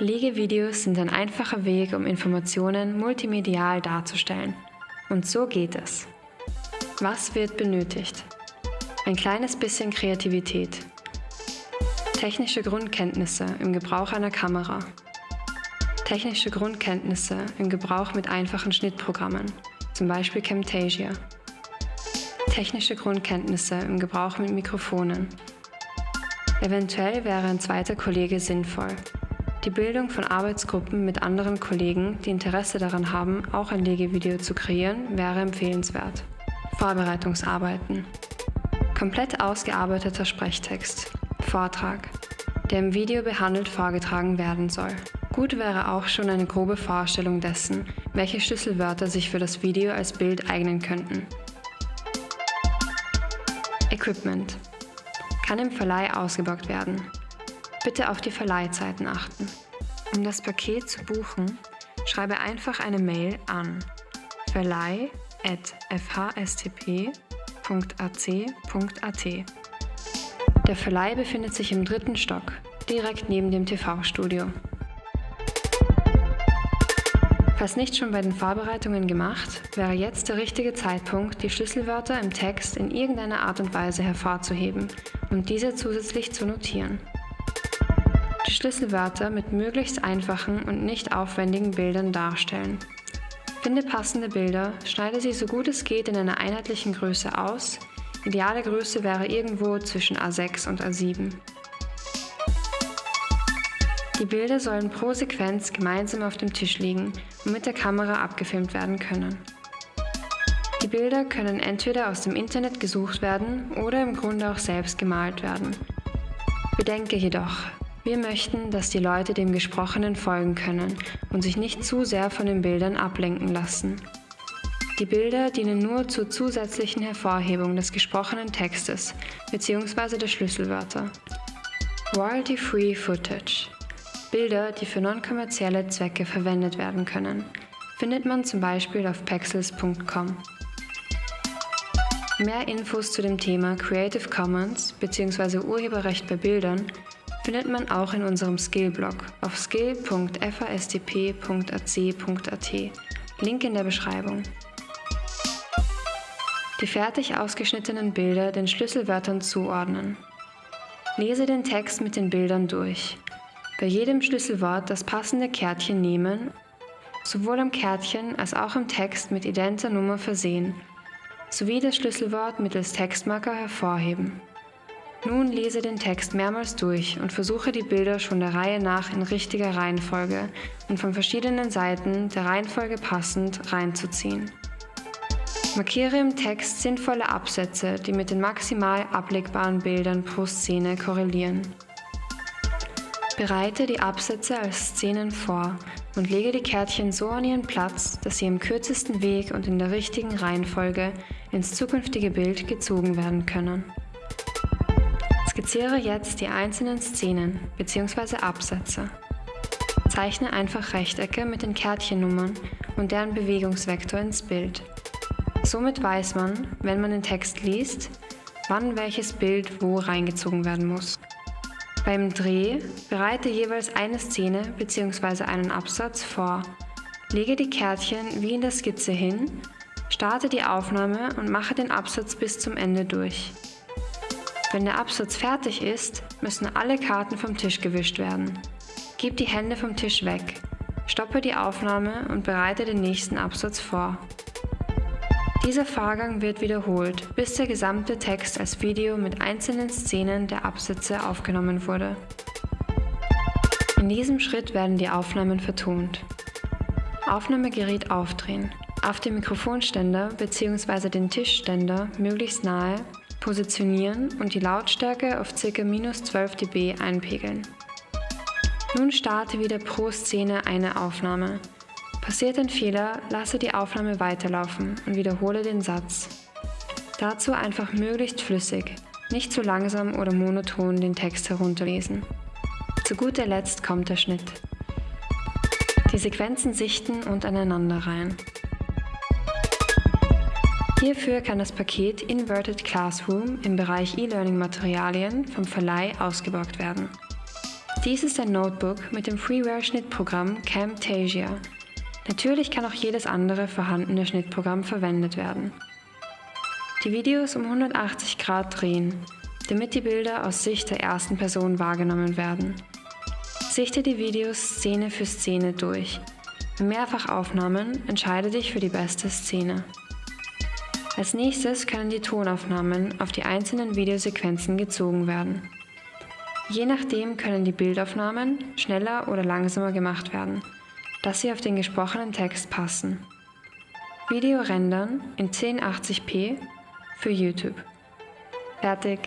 Legevideos sind ein einfacher Weg, um Informationen multimedial darzustellen. Und so geht es. Was wird benötigt? Ein kleines bisschen Kreativität. Technische Grundkenntnisse im Gebrauch einer Kamera. Technische Grundkenntnisse im Gebrauch mit einfachen Schnittprogrammen, zum Beispiel Camtasia. Technische Grundkenntnisse im Gebrauch mit Mikrofonen. Eventuell wäre ein zweiter Kollege sinnvoll. Die Bildung von Arbeitsgruppen mit anderen Kollegen, die Interesse daran haben, auch ein Legevideo zu kreieren, wäre empfehlenswert. Vorbereitungsarbeiten. Komplett ausgearbeiteter Sprechtext. Vortrag, der im Video behandelt vorgetragen werden soll. Gut wäre auch schon eine grobe Vorstellung dessen, welche Schlüsselwörter sich für das Video als Bild eignen könnten. Equipment. Kann im Verleih ausgebockt werden. Bitte auf die Verleihzeiten achten. Um das Paket zu buchen, schreibe einfach eine Mail an verleih.fhstp.ac.at. Der Verleih befindet sich im dritten Stock, direkt neben dem TV-Studio. Falls nicht schon bei den Vorbereitungen gemacht, wäre jetzt der richtige Zeitpunkt, die Schlüsselwörter im Text in irgendeiner Art und Weise hervorzuheben und diese zusätzlich zu notieren Schlüsselwörter mit möglichst einfachen und nicht aufwendigen Bildern darstellen. Finde passende Bilder, schneide sie so gut es geht in einer einheitlichen Größe aus. Ideale Größe wäre irgendwo zwischen A6 und A7. Die Bilder sollen pro Sequenz gemeinsam auf dem Tisch liegen und mit der Kamera abgefilmt werden können. Die Bilder können entweder aus dem Internet gesucht werden oder im Grunde auch selbst gemalt werden. Bedenke jedoch, wir möchten, dass die Leute dem Gesprochenen folgen können und sich nicht zu sehr von den Bildern ablenken lassen. Die Bilder dienen nur zur zusätzlichen Hervorhebung des gesprochenen Textes bzw. der Schlüsselwörter. Royalty-Free Footage Bilder, die für non-kommerzielle Zwecke verwendet werden können, findet man zum Beispiel auf pexels.com. Mehr Infos zu dem Thema Creative Commons bzw. Urheberrecht bei Bildern findet man auch in unserem Skill-Blog auf skill.fastp.ac.at. Link in der Beschreibung. Die fertig ausgeschnittenen Bilder den Schlüsselwörtern zuordnen. Lese den Text mit den Bildern durch. Bei jedem Schlüsselwort das passende Kärtchen nehmen, sowohl am Kärtchen als auch im Text mit identer Nummer versehen, sowie das Schlüsselwort mittels Textmarker hervorheben. Nun lese den Text mehrmals durch und versuche die Bilder schon der Reihe nach in richtiger Reihenfolge und von verschiedenen Seiten der Reihenfolge passend reinzuziehen. Markiere im Text sinnvolle Absätze, die mit den maximal ablegbaren Bildern pro Szene korrelieren. Bereite die Absätze als Szenen vor und lege die Kärtchen so an ihren Platz, dass sie im kürzesten Weg und in der richtigen Reihenfolge ins zukünftige Bild gezogen werden können. Skizziere jetzt die einzelnen Szenen bzw. Absätze. Zeichne einfach Rechtecke mit den Kärtchennummern und deren Bewegungsvektor ins Bild. Somit weiß man, wenn man den Text liest, wann welches Bild wo reingezogen werden muss. Beim Dreh bereite jeweils eine Szene bzw. einen Absatz vor. Lege die Kärtchen wie in der Skizze hin, starte die Aufnahme und mache den Absatz bis zum Ende durch. Wenn der Absatz fertig ist, müssen alle Karten vom Tisch gewischt werden. Gib die Hände vom Tisch weg, stoppe die Aufnahme und bereite den nächsten Absatz vor. Dieser Vorgang wird wiederholt, bis der gesamte Text als Video mit einzelnen Szenen der Absätze aufgenommen wurde. In diesem Schritt werden die Aufnahmen vertont. Aufnahmegerät aufdrehen, auf dem Mikrofonständer bzw. den Tischständer möglichst nahe positionieren und die Lautstärke auf ca. minus 12 dB einpegeln. Nun starte wieder pro Szene eine Aufnahme. Passiert ein Fehler, lasse die Aufnahme weiterlaufen und wiederhole den Satz. Dazu einfach möglichst flüssig, nicht zu langsam oder monoton den Text herunterlesen. Zu guter Letzt kommt der Schnitt. Die Sequenzen sichten und aneinander rein. Hierfür kann das Paket Inverted Classroom im Bereich E-Learning-Materialien vom Verleih ausgeborgt werden. Dies ist ein Notebook mit dem Freeware-Schnittprogramm Camtasia. Natürlich kann auch jedes andere vorhandene Schnittprogramm verwendet werden. Die Videos um 180 Grad drehen, damit die Bilder aus Sicht der ersten Person wahrgenommen werden. Sichte die Videos Szene für Szene durch. Bei Mehrfachaufnahmen entscheide dich für die beste Szene. Als nächstes können die Tonaufnahmen auf die einzelnen Videosequenzen gezogen werden. Je nachdem können die Bildaufnahmen schneller oder langsamer gemacht werden, dass sie auf den gesprochenen Text passen. Video rendern in 1080p für YouTube. Fertig.